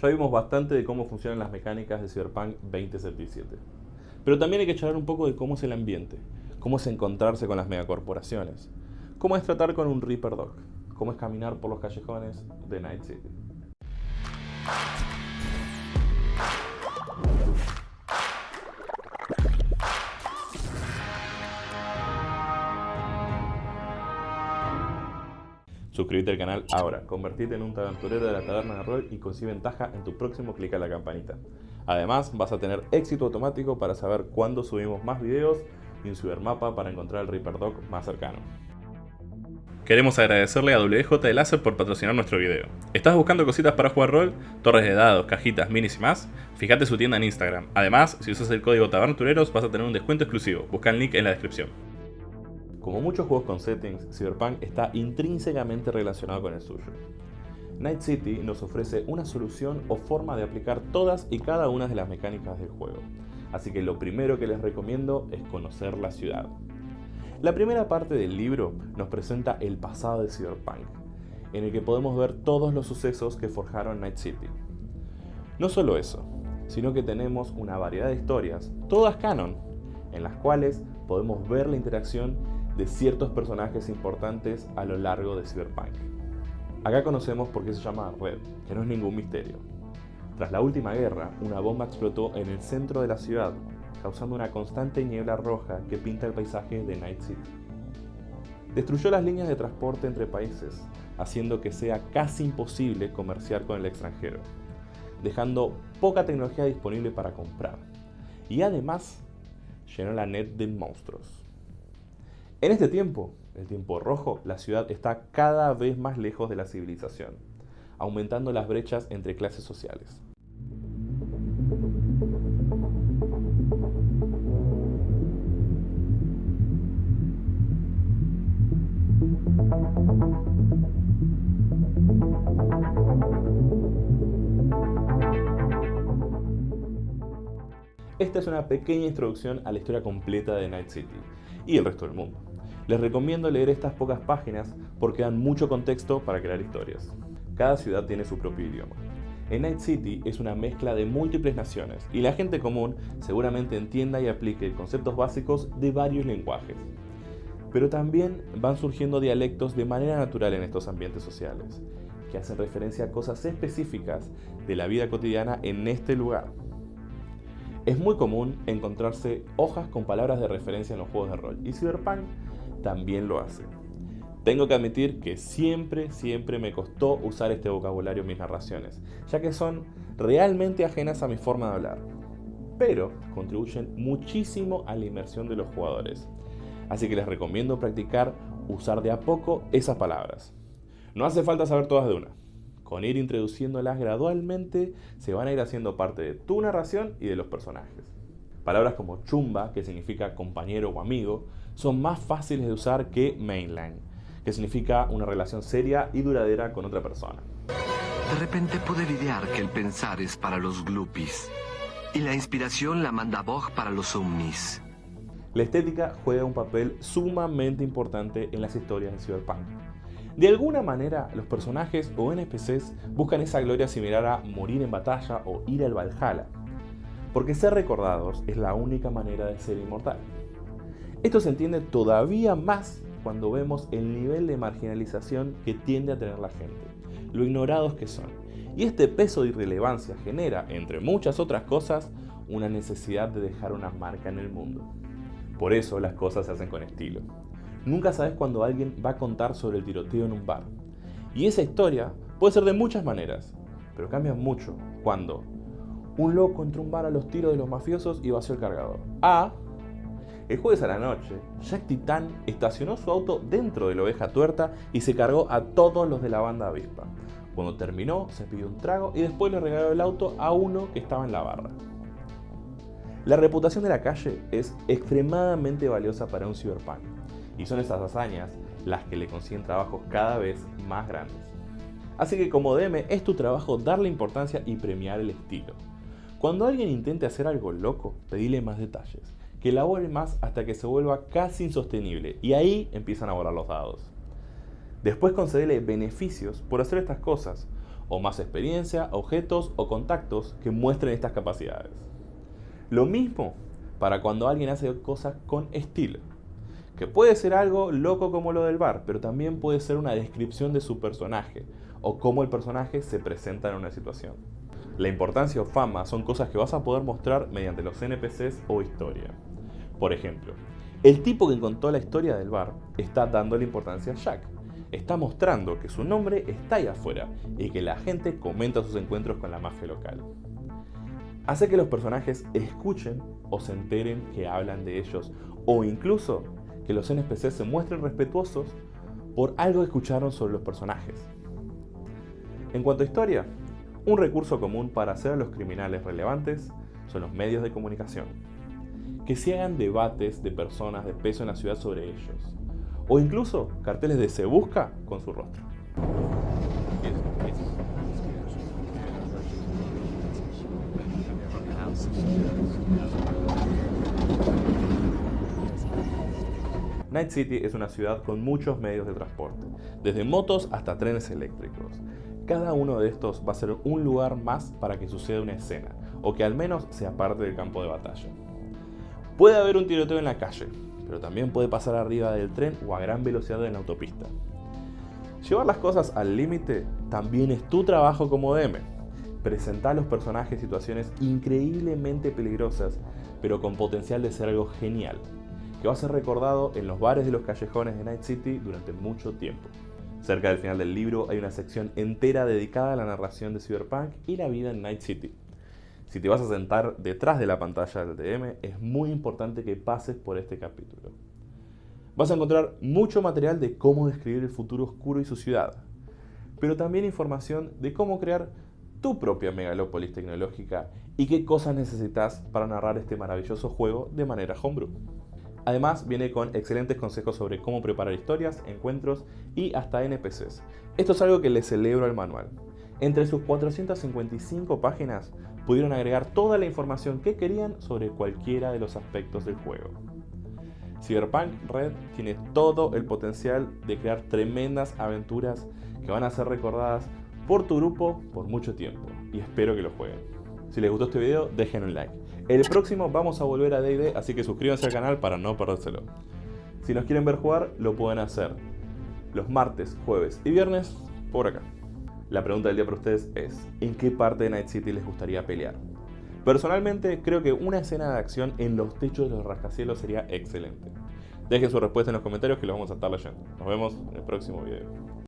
Ya vimos bastante de cómo funcionan las mecánicas de Cyberpunk 2077. Pero también hay que charlar un poco de cómo es el ambiente, cómo es encontrarse con las megacorporaciones, cómo es tratar con un Reaper Dog, cómo es caminar por los callejones de Night City. Suscríbete al canal ahora, convertirte en un aventurero de la taberna de rol y consigue ventaja en tu próximo clic a la campanita. Además, vas a tener éxito automático para saber cuándo subimos más videos y un cibermapa para encontrar el Reaper Dog más cercano. Queremos agradecerle a WJ de Láser por patrocinar nuestro video. ¿Estás buscando cositas para jugar rol? Torres de dados, cajitas, minis y más? Fíjate su tienda en Instagram. Además, si usas el código TABERNATUREROS vas a tener un descuento exclusivo. Busca el link en la descripción. Como muchos juegos con settings, Cyberpunk está intrínsecamente relacionado con el suyo. Night City nos ofrece una solución o forma de aplicar todas y cada una de las mecánicas del juego, así que lo primero que les recomiendo es conocer la ciudad. La primera parte del libro nos presenta el pasado de Cyberpunk, en el que podemos ver todos los sucesos que forjaron Night City. No solo eso, sino que tenemos una variedad de historias, todas canon, en las cuales podemos ver la interacción de ciertos personajes importantes a lo largo de Cyberpunk. Acá conocemos por qué se llama Red, que no es ningún misterio. Tras la última guerra, una bomba explotó en el centro de la ciudad, causando una constante niebla roja que pinta el paisaje de Night City. Destruyó las líneas de transporte entre países, haciendo que sea casi imposible comerciar con el extranjero, dejando poca tecnología disponible para comprar. Y además, llenó la net de monstruos. En este tiempo, el tiempo rojo, la ciudad está cada vez más lejos de la civilización, aumentando las brechas entre clases sociales. Esta es una pequeña introducción a la historia completa de Night City y el resto del mundo. Les recomiendo leer estas pocas páginas porque dan mucho contexto para crear historias. Cada ciudad tiene su propio idioma. En Night City es una mezcla de múltiples naciones y la gente común seguramente entienda y aplique conceptos básicos de varios lenguajes. Pero también van surgiendo dialectos de manera natural en estos ambientes sociales, que hacen referencia a cosas específicas de la vida cotidiana en este lugar. Es muy común encontrarse hojas con palabras de referencia en los juegos de rol y Cyberpunk también lo hace. Tengo que admitir que siempre, siempre me costó usar este vocabulario en mis narraciones, ya que son realmente ajenas a mi forma de hablar, pero contribuyen muchísimo a la inmersión de los jugadores. Así que les recomiendo practicar usar de a poco esas palabras. No hace falta saber todas de una. Con ir introduciéndolas gradualmente se van a ir haciendo parte de tu narración y de los personajes. Palabras como chumba, que significa compañero o amigo, son más fáciles de usar que mainline, que significa una relación seria y duradera con otra persona. De repente pude lidiar que el pensar es para los glupis y la inspiración la manda Bog para los omnis. La estética juega un papel sumamente importante en las historias de Cyberpunk. De alguna manera, los personajes o NPCs buscan esa gloria similar a morir en batalla o ir al Valhalla, porque ser recordados es la única manera de ser inmortal. Esto se entiende todavía más cuando vemos el nivel de marginalización que tiende a tener la gente, lo ignorados que son. Y este peso de irrelevancia genera, entre muchas otras cosas, una necesidad de dejar una marca en el mundo. Por eso las cosas se hacen con estilo. Nunca sabes cuándo alguien va a contar sobre el tiroteo en un bar. Y esa historia puede ser de muchas maneras, pero cambia mucho cuando un loco entró un bar a los tiros de los mafiosos y vació el cargador. A. El jueves a la noche, Jack Titan estacionó su auto dentro de la oveja tuerta y se cargó a todos los de la banda avispa. Cuando terminó, se pidió un trago y después le regaló el auto a uno que estaba en la barra. La reputación de la calle es extremadamente valiosa para un cyberpunk y son esas hazañas las que le consiguen trabajos cada vez más grandes. Así que como DM es tu trabajo darle importancia y premiar el estilo. Cuando alguien intente hacer algo loco, pedile más detalles, que elabore más hasta que se vuelva casi insostenible y ahí empiezan a volar los dados. Después concedele beneficios por hacer estas cosas o más experiencia, objetos o contactos que muestren estas capacidades. Lo mismo para cuando alguien hace cosas con estilo, que puede ser algo loco como lo del bar, pero también puede ser una descripción de su personaje o cómo el personaje se presenta en una situación. La importancia o fama son cosas que vas a poder mostrar mediante los NPCs o historia. Por ejemplo, el tipo que contó la historia del bar está dando la importancia a Jack. Está mostrando que su nombre está ahí afuera y que la gente comenta sus encuentros con la mafia local. Hace que los personajes escuchen o se enteren que hablan de ellos o incluso que los NPCs se muestren respetuosos por algo que escucharon sobre los personajes. En cuanto a historia, un recurso común para hacer a los criminales relevantes son los medios de comunicación. Que se hagan debates de personas de peso en la ciudad sobre ellos. O incluso carteles de se busca con su rostro. Night City es una ciudad con muchos medios de transporte, desde motos hasta trenes eléctricos. Cada uno de estos va a ser un lugar más para que suceda una escena, o que al menos sea parte del campo de batalla. Puede haber un tiroteo en la calle, pero también puede pasar arriba del tren o a gran velocidad en la autopista. Llevar las cosas al límite también es tu trabajo como DM. Presentar a los personajes situaciones increíblemente peligrosas, pero con potencial de ser algo genial, que va a ser recordado en los bares de los callejones de Night City durante mucho tiempo. Cerca del final del libro hay una sección entera dedicada a la narración de Cyberpunk y la vida en Night City. Si te vas a sentar detrás de la pantalla del DM, es muy importante que pases por este capítulo. Vas a encontrar mucho material de cómo describir el futuro oscuro y su ciudad, pero también información de cómo crear tu propia megalópolis tecnológica y qué cosas necesitas para narrar este maravilloso juego de manera homebrew. Además viene con excelentes consejos sobre cómo preparar historias, encuentros y hasta NPCs. Esto es algo que le celebro al manual. Entre sus 455 páginas pudieron agregar toda la información que querían sobre cualquiera de los aspectos del juego. Cyberpunk Red tiene todo el potencial de crear tremendas aventuras que van a ser recordadas por tu grupo por mucho tiempo y espero que lo jueguen. Si les gustó este video, dejen un like. El próximo vamos a volver a D&D, así que suscríbanse al canal para no perdérselo. Si nos quieren ver jugar, lo pueden hacer los martes, jueves y viernes por acá. La pregunta del día para ustedes es, ¿en qué parte de Night City les gustaría pelear? Personalmente creo que una escena de acción en los techos de los rascacielos sería excelente. Dejen su respuesta en los comentarios que los vamos a estar leyendo. Nos vemos en el próximo video.